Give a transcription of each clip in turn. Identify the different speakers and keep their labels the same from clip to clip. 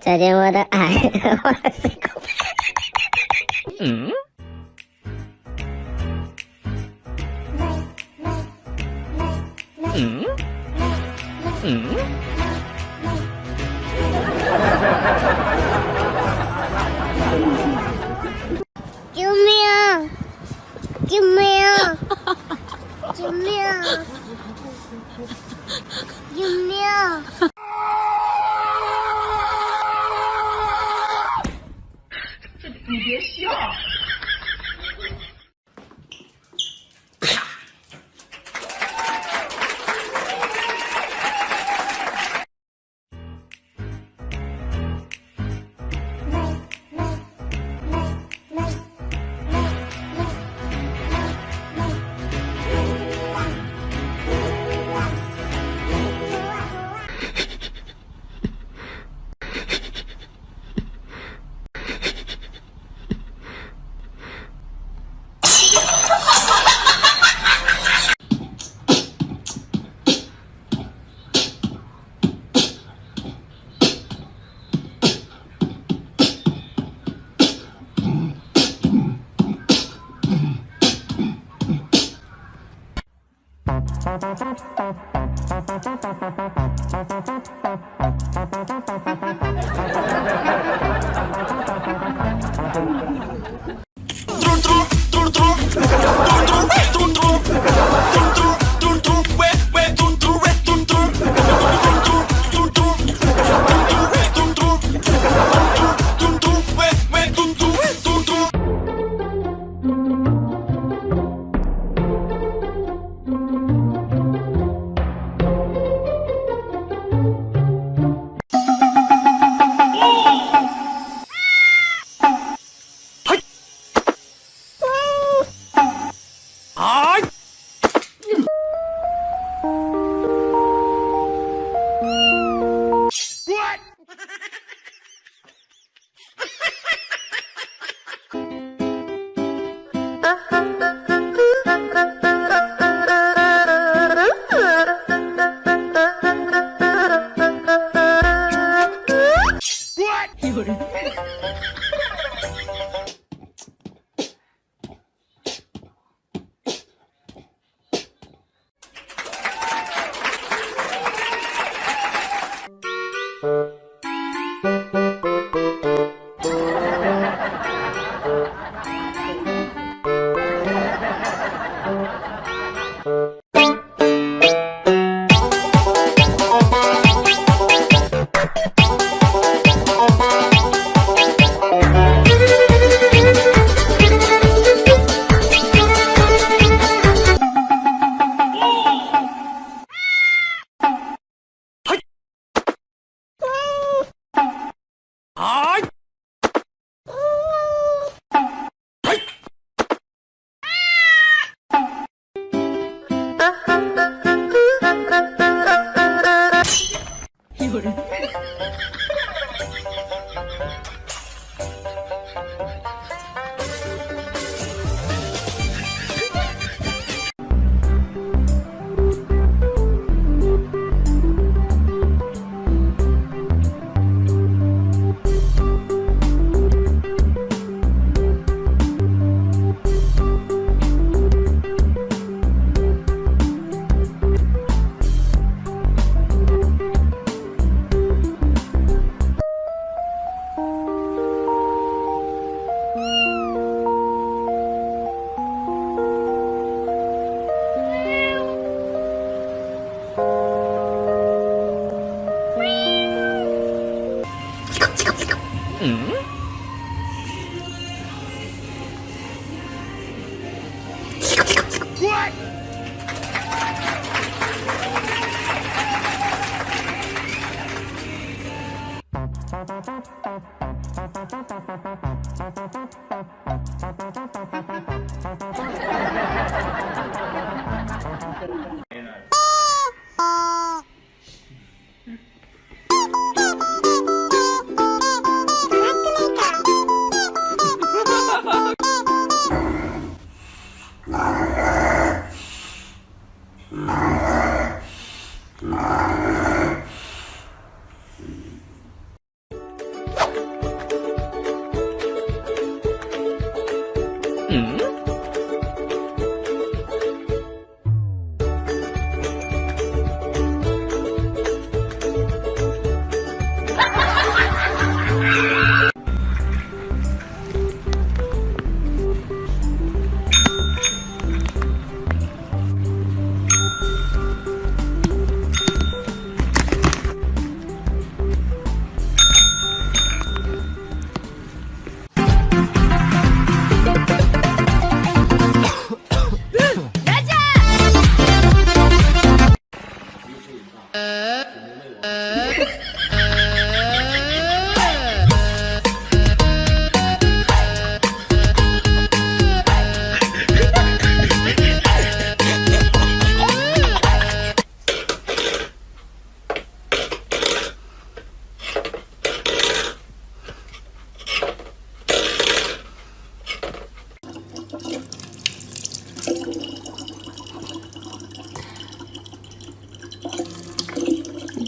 Speaker 1: 再见我的爱，我的心。
Speaker 2: 嗯。嗯。嗯。
Speaker 1: 救命！救命！救命！救命！
Speaker 3: Thank you. Ha ha ha. はいうん。Ah.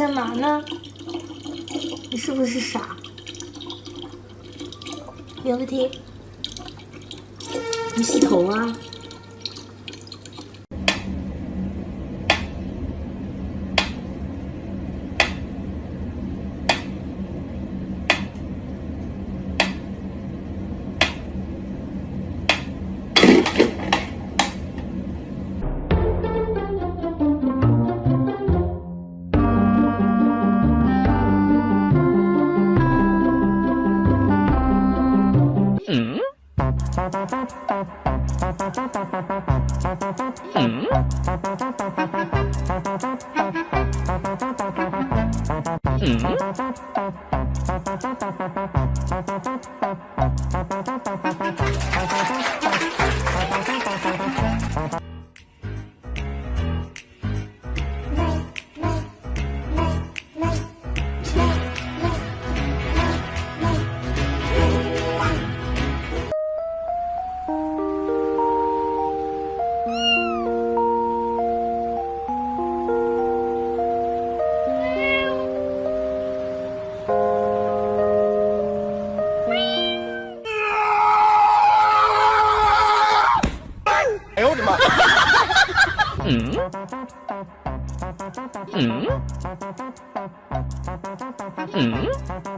Speaker 3: 干嘛呢？你是不是傻？刘个题，你洗头啊？
Speaker 2: Hmm? Hmm? Hmm? 嗯？嗯？